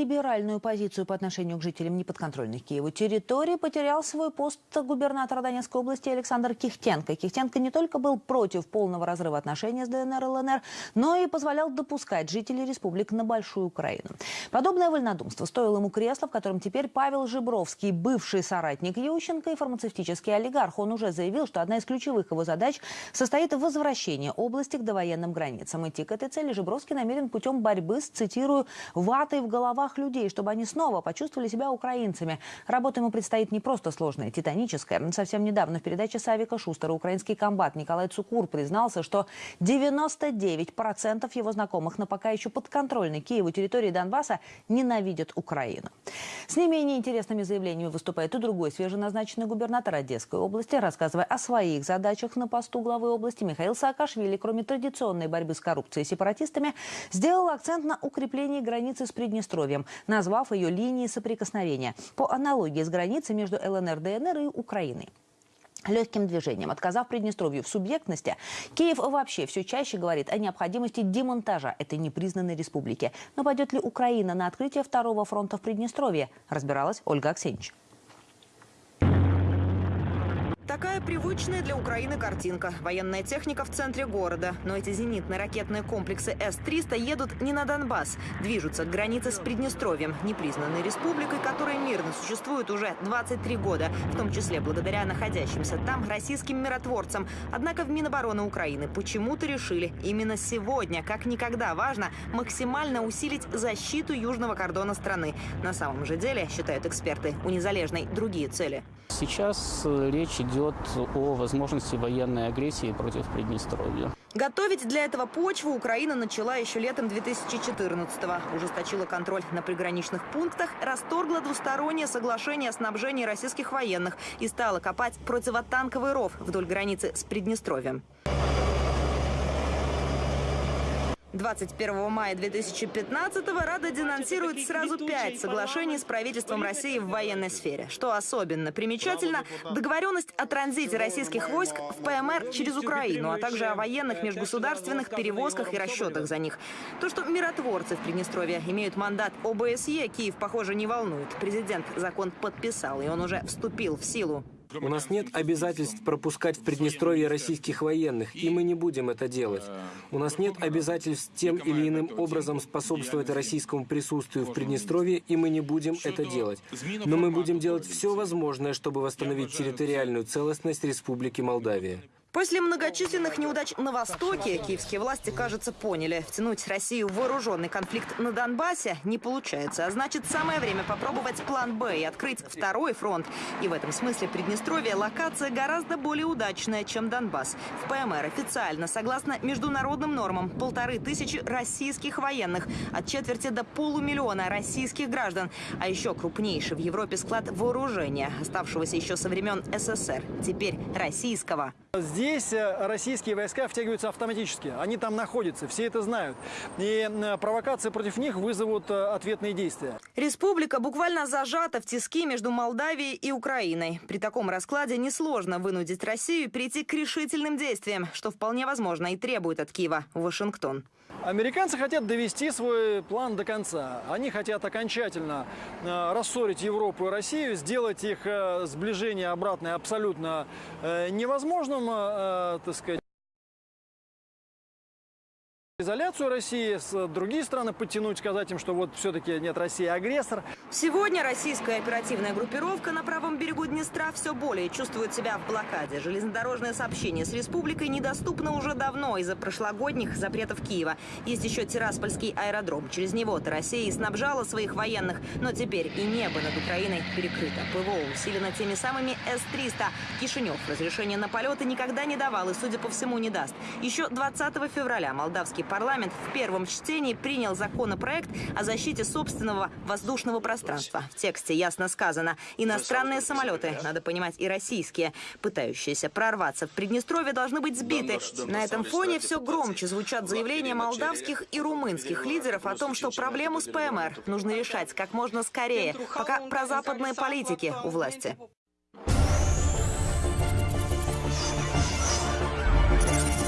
либеральную позицию по отношению к жителям неподконтрольных Киеву территорий, потерял свой пост губернатора Донецкой области Александр Кихтенко. Кихтенко не только был против полного разрыва отношений с ДНР и ЛНР, но и позволял допускать жителей республик на Большую Украину. Подобное вольнодумство стоило ему кресла, в котором теперь Павел Жибровский, бывший соратник Ющенко и фармацевтический олигарх. Он уже заявил, что одна из ключевых его задач состоит в возвращении области к довоенным границам. Идти к этой цели Жибровский намерен путем борьбы с, цитирую, ватой в головах людей, чтобы они снова почувствовали себя украинцами. Работа ему предстоит не просто сложная, титаническая. Совсем недавно в передаче Савика Шустера украинский комбат Николай Цукур признался, что 99% его знакомых на пока еще подконтрольной Киеву территории Донбасса ненавидят Украину. С не менее интересными заявлениями выступает и другой свеженазначенный губернатор Одесской области, рассказывая о своих задачах на посту главы области Михаил Саакашвили, кроме традиционной борьбы с коррупцией и сепаратистами, сделал акцент на укреплении границы с Приднестровьем, назвав ее линией соприкосновения по аналогии с границей между ЛНР, ДНР и Украиной. Легким движением, отказав Приднестровью в субъектности, Киев вообще все чаще говорит о необходимости демонтажа этой непризнанной республики. Но пойдет ли Украина на открытие второго фронта в Приднестровье, разбиралась Ольга Аксенич. Такая привычная для Украины картинка. Военная техника в центре города. Но эти зенитные ракетные комплексы С-300 едут не на Донбасс. Движутся к границе с Приднестровьем, непризнанной республикой, которая мирно существует уже 23 года, в том числе благодаря находящимся там российским миротворцам. Однако в Минобороны Украины почему-то решили именно сегодня, как никогда важно, максимально усилить защиту южного кордона страны. На самом же деле, считают эксперты, у незалежной другие цели. Сейчас э, речь идет о возможности военной агрессии против Приднестровья. Готовить для этого почву Украина начала еще летом 2014-го. Ужесточила контроль на приграничных пунктах, расторгла двустороннее соглашение о снабжении российских военных и стала копать противотанковый ров вдоль границы с Приднестровьем. 21 мая 2015-го Рада денонсирует сразу пять соглашений с правительством России в военной сфере. Что особенно примечательно, договоренность о транзите российских войск в ПМР через Украину, а также о военных межгосударственных перевозках и расчетах за них. То, что миротворцы в Приднестровье имеют мандат ОБСЕ, Киев, похоже, не волнует. Президент закон подписал, и он уже вступил в силу. У нас нет обязательств пропускать в Приднестровье российских военных, и мы не будем это делать. У нас нет обязательств тем или иным образом способствовать российскому присутствию в Приднестровье, и мы не будем это делать. Но мы будем делать все возможное, чтобы восстановить территориальную целостность Республики Молдавия. После многочисленных неудач на Востоке киевские власти, кажется, поняли, втянуть Россию в вооруженный конфликт на Донбассе не получается. А значит, самое время попробовать план «Б» и открыть второй фронт. И в этом смысле Приднестровье локация гораздо более удачная, чем Донбасс. В ПМР официально, согласно международным нормам, полторы тысячи российских военных, от четверти до полумиллиона российских граждан. А еще крупнейший в Европе склад вооружения, оставшегося еще со времен СССР, теперь российского. Здесь э, российские войска втягиваются автоматически. Они там находятся, все это знают. И э, провокации против них вызовут э, ответные действия. Республика буквально зажата в тиски между Молдавией и Украиной. При таком раскладе несложно вынудить Россию перейти к решительным действиям, что вполне возможно и требует от Киева Вашингтон. Американцы хотят довести свой план до конца. Они хотят окончательно рассорить Европу и Россию, сделать их сближение обратное абсолютно невозможным, э, так сказать, изоляцию России, с другие страны подтянуть, сказать им, что вот все-таки нет, Россия агрессор. Сегодня российская оперативная группировка на правом берегу Днестра все более чувствует себя в блокаде. Железнодорожное сообщение с республикой недоступно уже давно из-за прошлогодних запретов Киева. Есть еще Тираспольский аэродром. Через него-то Россия и снабжала своих военных. Но теперь и небо над Украиной перекрыто. ПВО усилено теми самыми С-300. Кишинев разрешение на полеты никогда не давал и, судя по всему, не даст. Еще 20 февраля молдавский парламент в первом чтении принял законопроект о защите собственного воздушного пространства. В тексте ясно сказано, иностранные самолеты, надо понимать и российские, пытающиеся прорваться в Приднестровье, должны быть сбиты. На этом фоне все громче звучат заявления молдавских и румынских лидеров о том, что проблему с ПМР нужно решать как можно скорее, пока прозападные политики у власти.